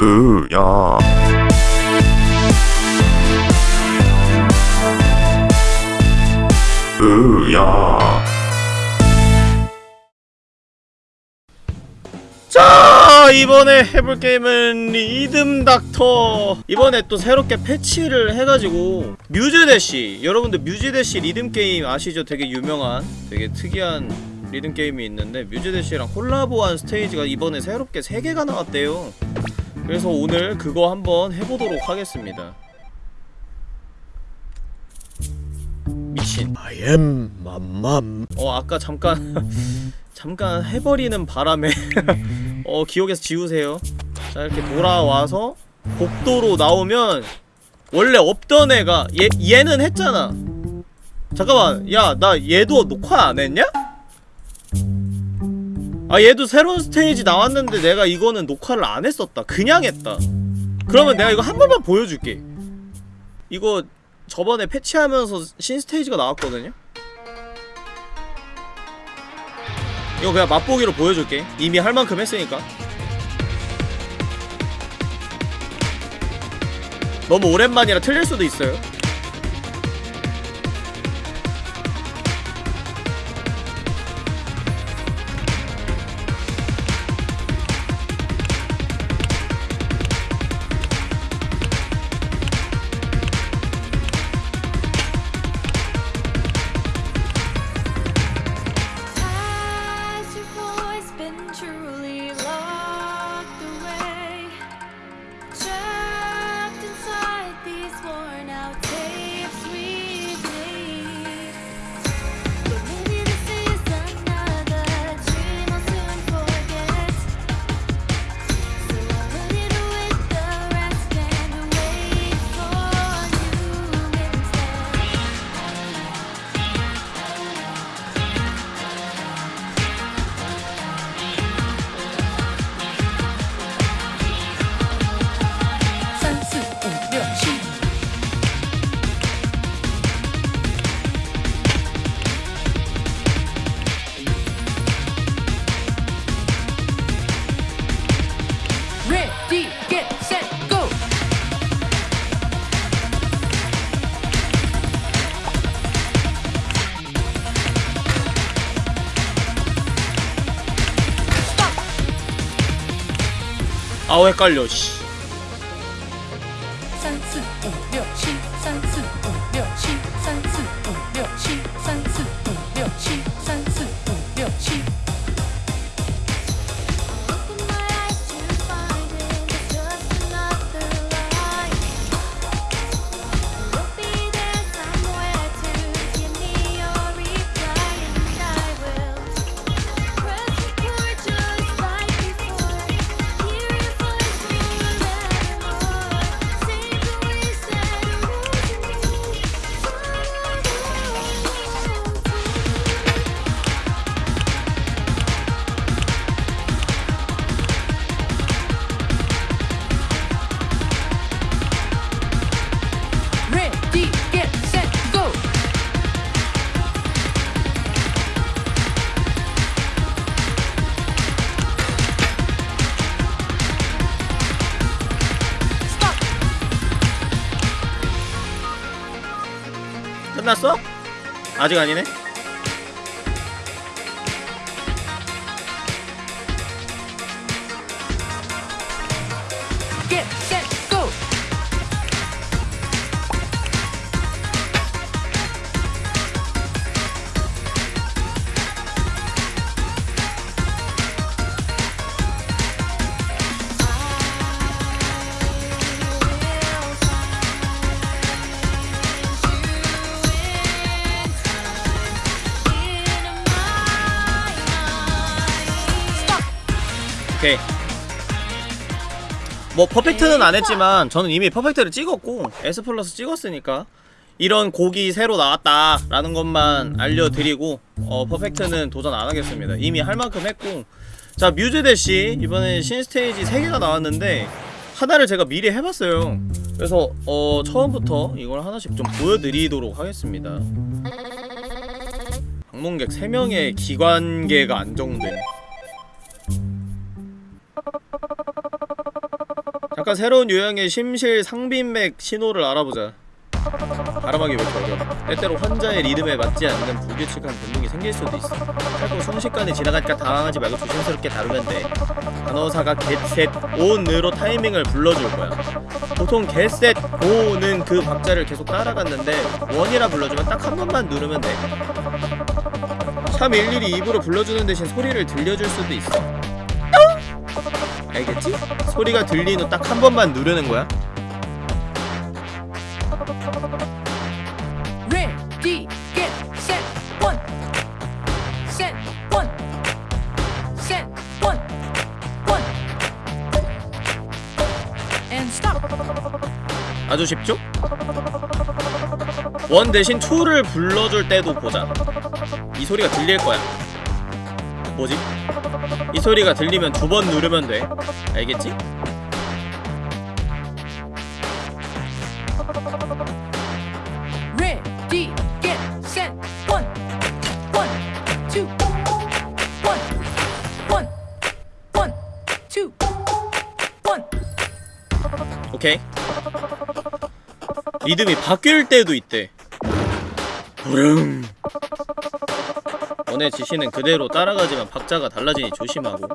으야. 으야. 자 이번에 해볼 게임은 Rhythm Doctor. 이번에 또 새롭게 패치를 해가지고 Muse Dash. 여러분들 Muse Dash 리듬 게임 아시죠? 되게 유명한 되게 특이한 리듬 게임이 있는데 Muse Dash랑 콜라보한 스테이지가 이번에 새롭게 3개가 나왔대요 그래서 오늘 그거 한번 해보도록 하겠습니다. 미친. I am 맘맘 어 아까 잠깐 잠깐 해버리는 바람에 어 기억에서 지우세요. 자 이렇게 돌아와서 복도로 나오면 원래 없던 애가 얘, 얘는 했잖아. 잠깐만 야 나 얘도 녹화 안 했냐? 아 얘도 새로운 스테이지 나왔는데 내가 이거는 녹화를 안 했었다. 그냥 했다. 그러면 내가 이거 한 번만 보여줄게. 이거 저번에 패치하면서 신 스테이지가 나왔거든요? 이거 그냥 맛보기로 보여줄게. 이미 할 만큼 했으니까. 너무 오랜만이라 틀릴 수도 있어요 헷갈려 씨 끝났어? 아직 아니네 뭐 퍼펙트는 안 했지만 저는 이미 퍼펙트를 찍었고 S 플러스 찍었으니까 이런 곡이 새로 나왔다 라는 것만 알려드리고 어 퍼펙트는 도전 안 하겠습니다. 이미 할 만큼 했고. 자 뮤즈대시. 이번에 신스테이지 3개가 나왔는데 하나를 제가 미리 해봤어요. 그래서 어 처음부터 이걸 하나씩 좀 보여드리도록 하겠습니다. 방문객 3명의 기관계가 안정된 각각 새로운 유형의 심실 상빈맥 신호를 알아보자. 이렇게 어려워 때때로 환자의 리듬에 맞지 않는 불규칙한 변동이 생길 수도 있어. 짧고 순식간에 지나가니까 당황하지 말고 조심스럽게 다루면 돼 간호사가 겟셋 온으로 타이밍을 불러줄 거야. 보통 겟셋 고는 그 박자를 계속 따라갔는데 원이라 불러주면 딱 한 번만 누르면 돼참 일일이 입으로 불러주는 대신 소리를 들려줄 수도 있어 알겠지? 소리가 들린 후 딱 한 번만 누르는 거야 Ready, get, set, one. Set, one. Set, one. One. And stop. 아주 쉽죠? 원 대신 2를 불러줄 때도 보자 이 소리가 들릴 거야 뭐지? 이 소리가 들리면 두 번 누르면 돼 알겠지? Ready, get, set, one. One, two. One. One. One, two. One. 오케이 리듬이 바뀔 때도 있대 부릉 원의 지시는 그대로 따라가지만 박자가 달라지니 조심하고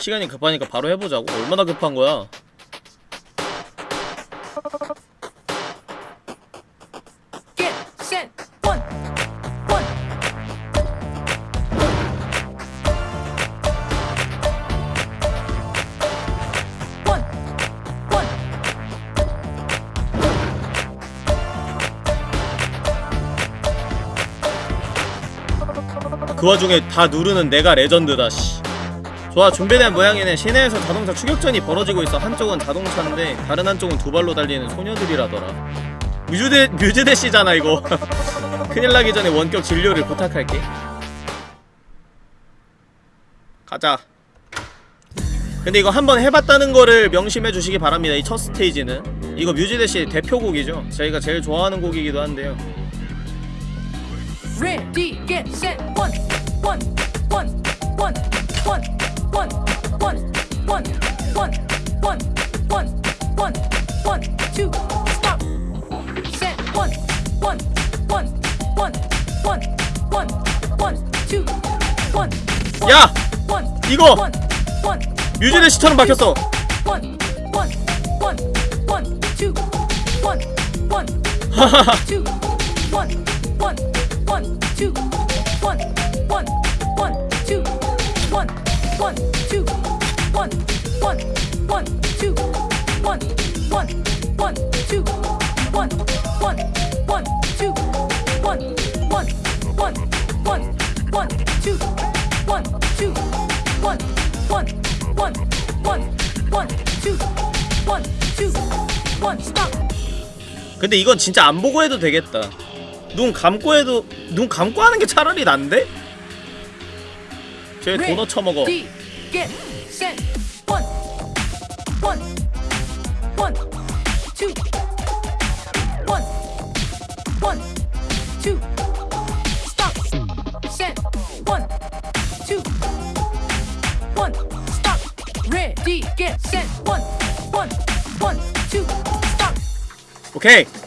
시간이 급하니까 바로 해보자고? 얼마나 급한 거야? 그 와중에 다 누르는 내가 레전드다 씨. 좋아 준비된 모양이네. 시내에서 자동차 추격전이 벌어지고 있어. 한쪽은 자동차인데 다른 한쪽은 두 발로 달리는 소녀들이라더라. 뮤즈대 뮤즈대 씨잖아 이거. 큰일 나기 전에 원격 진료를 부탁할게. 가자. 근데 이거 한번 해봤다는 거를 명심해 주시기 바랍니다 이 첫 스테이지는. 이거 뮤즈대 씨 대표곡이죠? 저희가 제일 좋아하는 곡이기도 한데요 Ready, get, set, one, one, one, one, one, one, one, one, one, one, one, one, one, two, stop. Set, one, one, one, one, one, one, one, two, one, one, 야! 이거! 뮤즈대 씨처럼 바뀌었어 one, one, one, one, two, one, one, two, one, 근데 이건 진짜 안 보고 해도 되겠다. 눈 감고 해도 눈 감고 하는 게 차라리 난데? 쟤 도넛 처먹어. Set,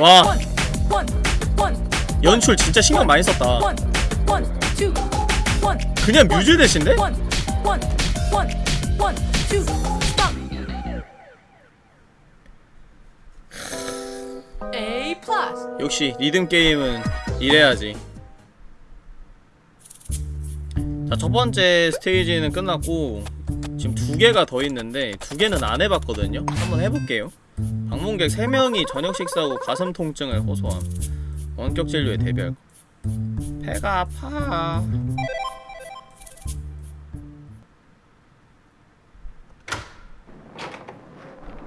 와. 연출 진짜 신경 많이 썼다. 그냥 뮤즈 대신데? 역시 리듬 게임은 이래야지. 자, 첫 번째 스테이지는 끝났고 지금 두 개가 더 있는데 두 개는 안 해봤거든요. 한번 해볼게요. 방문객 3명이 저녁 식사 후 가슴 통증을 호소함. 원격 진료에 대비할 거. 배가 아파.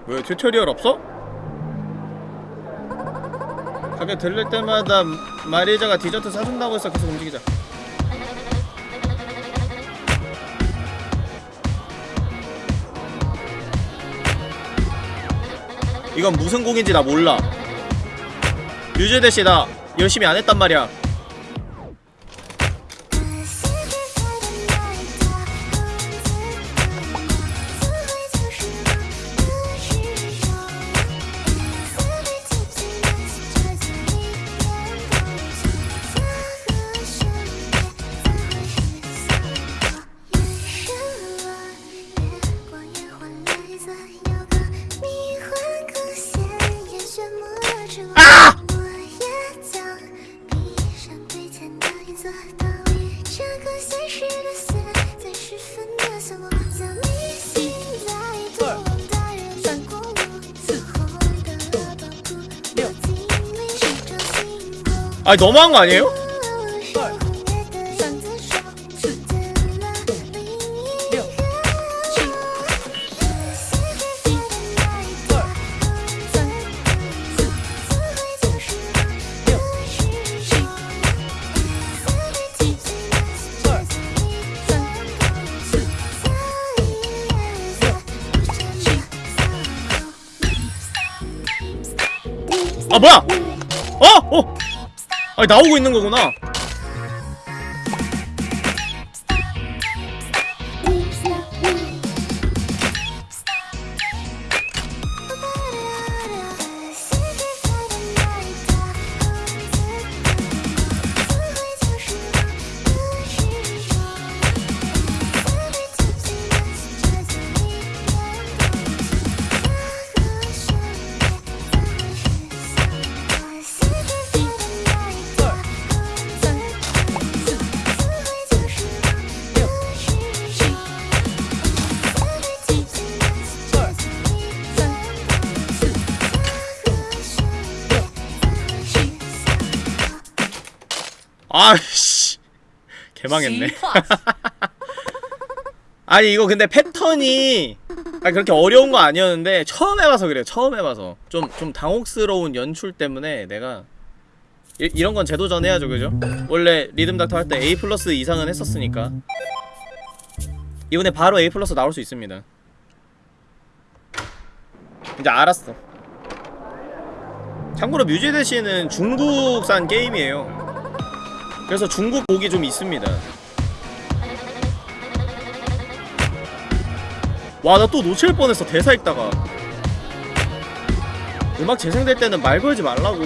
왜 tutorial 없어? 가게 들릴 때마다 마리자가 디저트 사준다고 해서 계속 움직이자 이건 무슨 곡인지 나 몰라. 유재대씨 나 열심히 안 했단 말이야 아니 너무한 거 아니에요? 나오고 있는 거구나 개망했네. plus. 아니 이거 근데 패턴이 아 그렇게 어려운 거 아니었는데 처음 해봐서 그래요. 처음 해봐서. 좀 좀 당혹스러운 연출 때문에 내가 이, 이런 건 재도전 해야죠 그죠? 원래 리듬 닥터 할 때 A 플러스 이상은 했었으니까. 이번에 바로 A 플러스 나올 수 있습니다. 이제 알았어. 참고로 뮤제대시는 중국산 게임이에요 그래서 중국 곡이 좀 있습니다. 와 나 또 놓칠 뻔했어 대사 읽다가. 음악 재생될 때는 말 걸지 말라고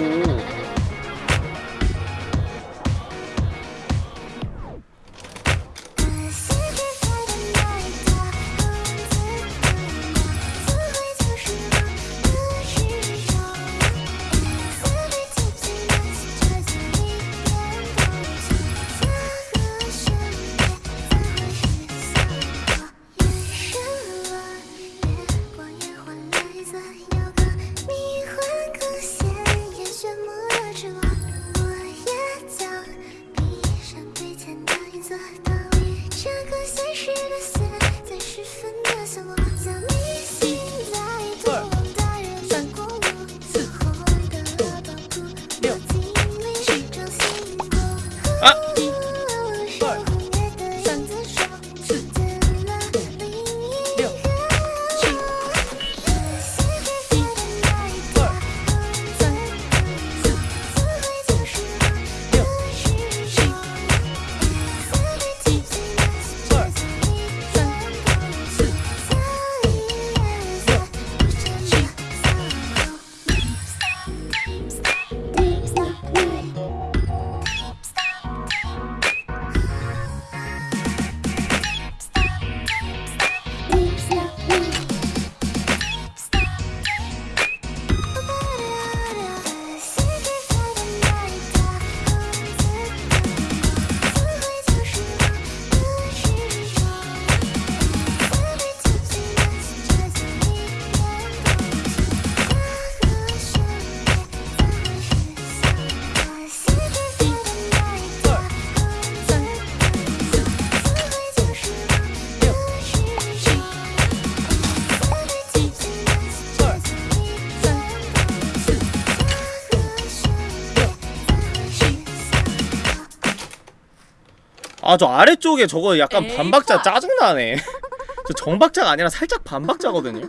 아 저 아래쪽에 저거 약간 에이, 반박자 파. 짜증나네. 저 정박자가 아니라 살짝 반박자거든요.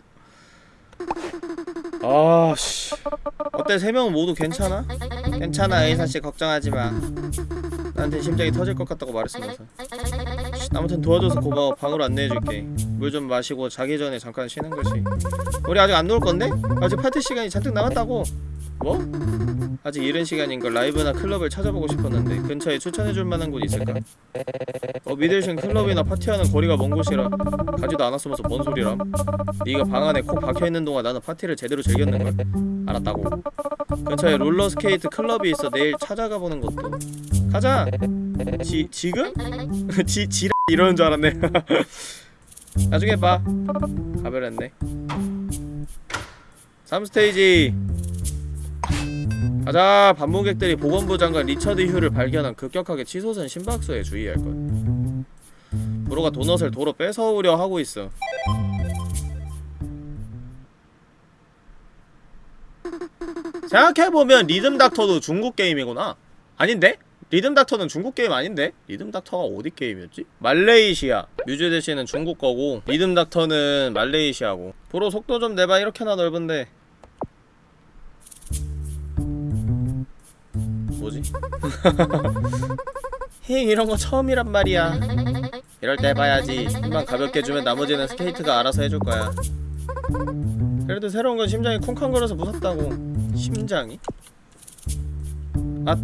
아씨. 어때? 세 명은 모두 괜찮아? 괜찮아 의사씨. 걱정하지마. 나한테 심장이 터질 것 같다고 말했으면서. 쉿, 아무튼 도와줘서 고마워. 방으로 안내해줄게. 물 좀 마시고 자기 전에 잠깐 쉬는 거지. 우리 아직 안 놀 건데? 아직 파티 시간이 잔뜩 남았다고 뭐? 아직 이른 시간인 걸 라이브나 클럽을 찾아보고 싶었는데 근처에 추천해줄 만한 곳 있을까? 어 미들시 클럽이나 파티하는 거리가 먼 곳이라 가지도 않았으면서 뭔 소리람? 네가 방 안에 콕 박혀있는 동안 나는 파티를 제대로 즐겼는걸? 알았다고 근처에 롤러스케이트 클럽이 있어 내일 찾아가 보는 것도 가자! 지.. 지금? 지.. 지랄 이러는 줄 알았네 나중에 봐 가버렸네 3스테이지 가자. 방문객들이 보건부 장관 리처드 휴를 발견한 급격하게 치솟은 심박수에 주의할 것. 부로가 도넛을 도로 뺏어오려 하고 있어. 생각해보면 Rhythm Doctor도 중국 게임이구나. 아닌데? Rhythm Doctor는 중국 게임 아닌데? Rhythm Doctor가 어디 게임이었지? 말레이시아. Muse Dash는 중국 거고 Rhythm Doctor는 말레이시아고. 부로 속도 좀 내봐. 이렇게나 넓은데 뭐지? 힝 이런 거 처음이란 말이야. 이럴 때 해봐야지. 힘만 가볍게 주면 나머지는 스케이트가 알아서 해줄 거야. 그래도 새로운 건 심장이 쿵쾅거려서 무섭다고. 심장이? 아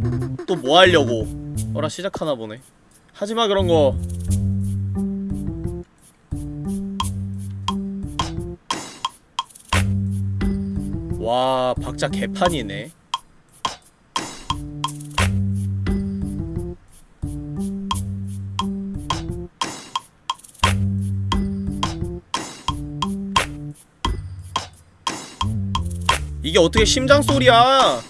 또 뭐 하려고? 어라 시작하나 보네. 하지마 그런 거. 와, 박자 개판이네. 이게 어떻게 심장 소리야?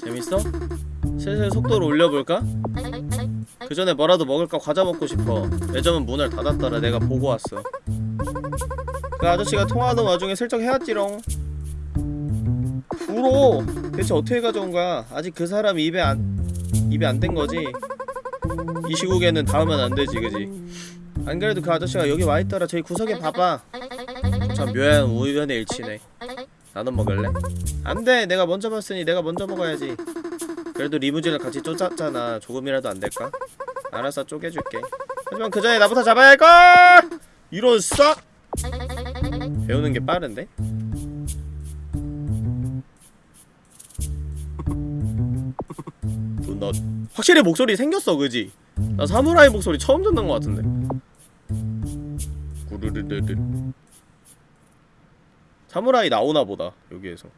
재밌어? 슬슬 속도를 올려볼까? 그 전에 뭐라도 먹을까 과자 먹고 싶어. 매점은 문을 닫았더라. 내가 보고 왔어. 그 아저씨가 통화하던 와중에 슬쩍 해왔지롱. 울어. 대체 어떻게 가져온 거야? 아직 그 사람 입에 안 입에 안댄 거지. 이 시국에는 닿으면 안 되지, 그지? 안 그래도 그 아저씨가 여기 와 있더라. 저기 구석에 봐봐. 참 묘한 우연의 일치네. 나도 먹을래? 안 돼. 내가 먼저 봤으니 내가 먼저 먹어야지. 그래도 리무진을 같이 쫓았잖아. 조금이라도 안 될까? 알았어, 쪼개줄게. 하지만 그 전에 나부터 잡아야 할걸! 이런 싹! 배우는 게 빠른데? 너 확실히 목소리 생겼어, 그지? 나 사무라이 목소리 처음 듣는 것 같은데. 구르르르르. 사무라이 나오나 보다 여기에서.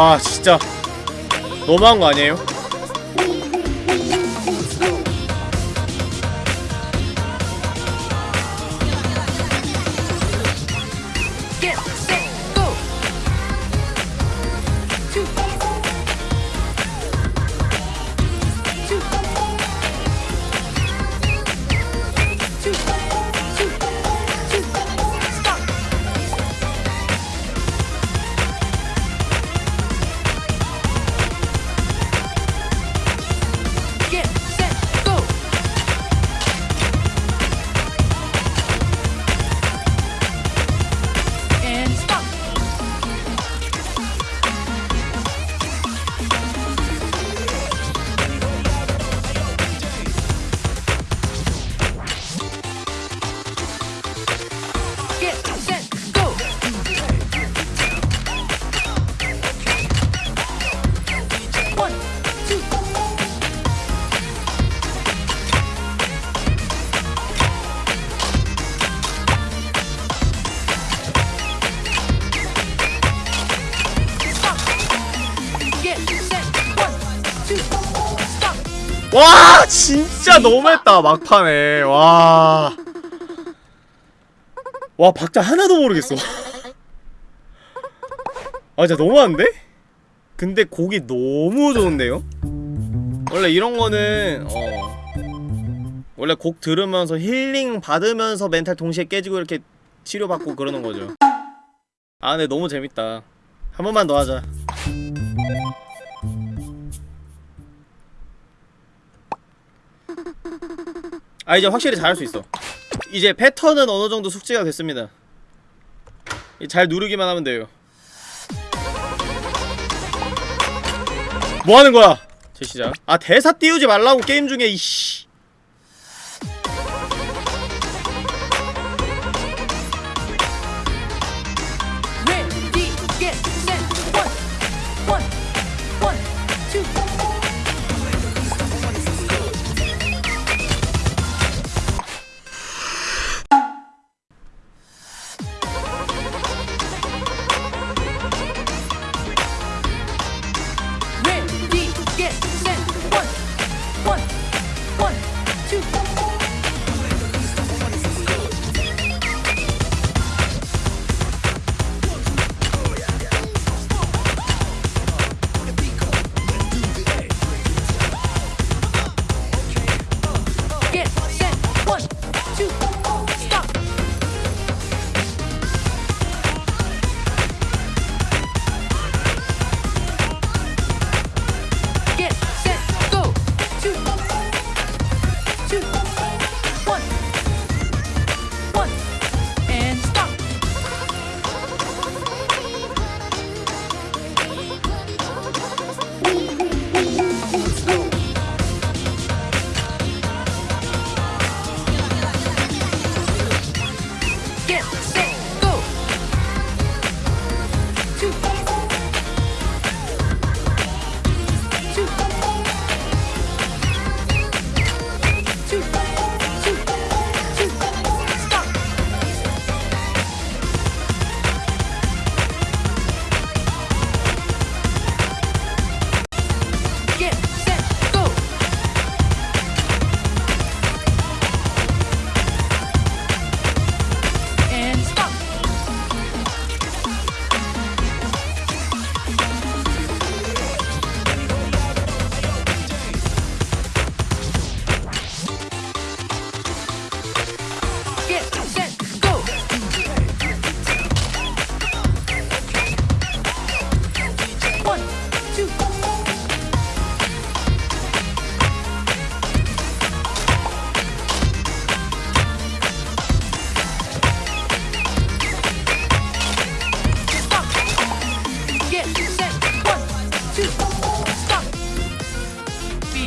와 진짜 너무한 거 아니에요? 와 진짜 너무했다 막판에 와. 와 박자 하나도 모르겠어. 아 진짜 너무한데? 근데 곡이 너무 좋은데요? 원래 이런 거는 어 원래 곡 들으면서 힐링 받으면서 멘탈 동시에 깨지고 이렇게 치료받고 그러는 거죠. 아 근데 너무 재밌다. 한 번만 더 하자. 아 이제 확실히 잘할 수 있어. 이제 패턴은 어느 정도 숙지가 됐습니다. 이잘 누르기만 하면 돼요. 뭐 하는 거야? 제 시작. 아 대사 띄우지 말라고 게임 중에 이씨.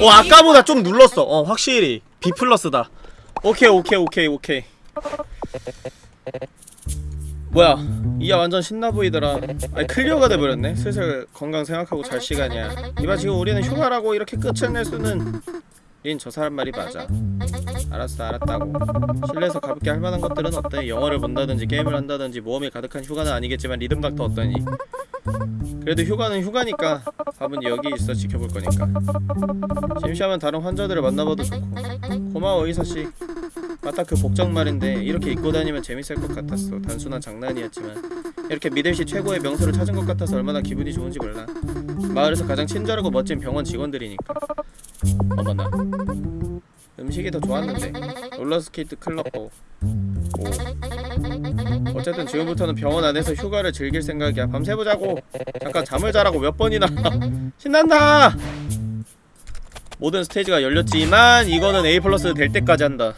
어 아까보다 좀 눌렀어. 어 확실히 B 플러스다. 오케이 오케이 오케이 오케이. 뭐야 이야 완전 신나 보이더라. 아니 clear가 돼버렸네. 슬슬 건강 생각하고 잘 시간이야. 이봐 지금 우리는 휴가라고 이렇게 끝을 낼 수는. 린 저 사람 말이 맞아. 알았어 알았다고. 실내에서 가볍게 할 만한 것들은 어때? 영화를 본다든지 게임을 한다든지 모험이 가득한 휴가는 아니겠지만 Rhythm Doctor 어떠니? 그래도 휴가는 휴가니까 밥은 여기 있어 지켜볼 거니까. 심심하면 다른 환자들을 만나봐도 좋고. 고마워 의사씨. 맞다 그 복장 말인데 이렇게 입고 다니면 재밌을 것 같았어. 단순한 장난이었지만. 이렇게 미들시 최고의 명소를 찾은 것 같아서 얼마나 기분이 좋은지 몰라. 마을에서 가장 친절하고 멋진 병원 직원들이니까. 어머나. 음식이 더 좋았는데. 롤러스케이트 클럽도 오 어쨌든 지금부터는 병원 안에서 휴가를 즐길 생각이야. 밤새 보 자고. 잠깐 잠을 자라고 몇 번이나. 신난다. 모든 스테이지가 열렸지만 이거는 A 플러스 될 때까지 한다.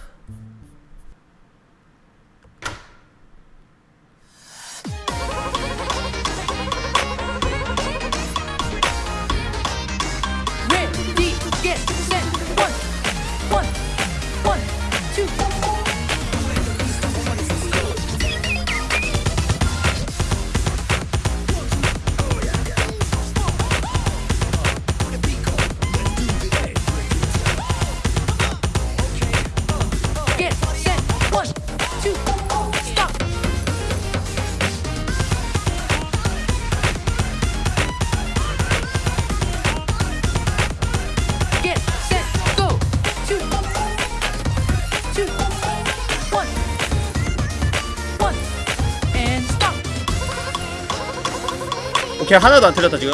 오케이 하나도 안 틀렸다 지금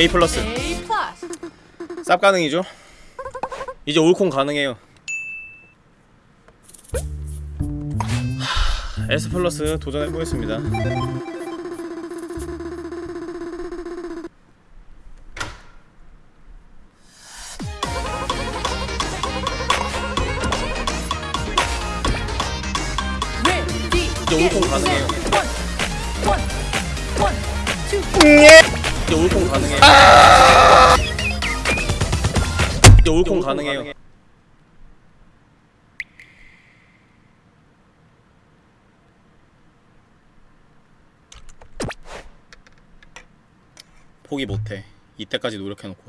A 플러스. 쌉 가능이죠 이제 올콘 가능해요 하, S 플러스 도전해보겠습니다. 이제 get 가능해요. set. Two. 이제 올콘 가능해요. 이제 올콘 가능해요. 포기 못해. 이때까지 노력해놓고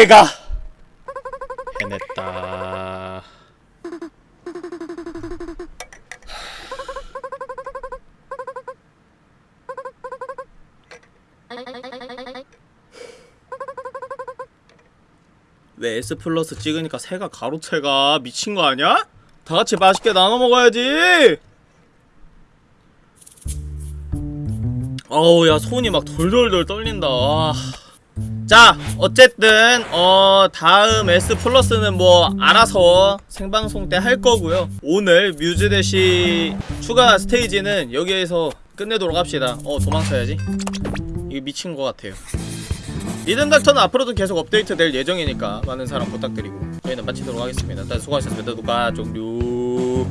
내가 해냈다 왜 S 플러스 찍으니까 새가 가로채가 미친 거 아니야? 다 같이 맛있게 나눠 먹어야지. 어우 야 손이 막 돌돌돌 떨린다 아. 자 어쨌든 어 다음 S 플러스는 뭐 알아서 생방송 때 할 거고요. 오늘 뮤즈 대시 추가 스테이지는 여기에서 끝내도록 합시다. 어 도망쳐야지. 이거 미친 것 같아요. 리듬 닥터는 앞으로도 계속 업데이트 될 예정이니까 많은 사랑 부탁드리고 저희는 마치도록 하겠습니다. 일단 수고하셨습니다. 누가 종류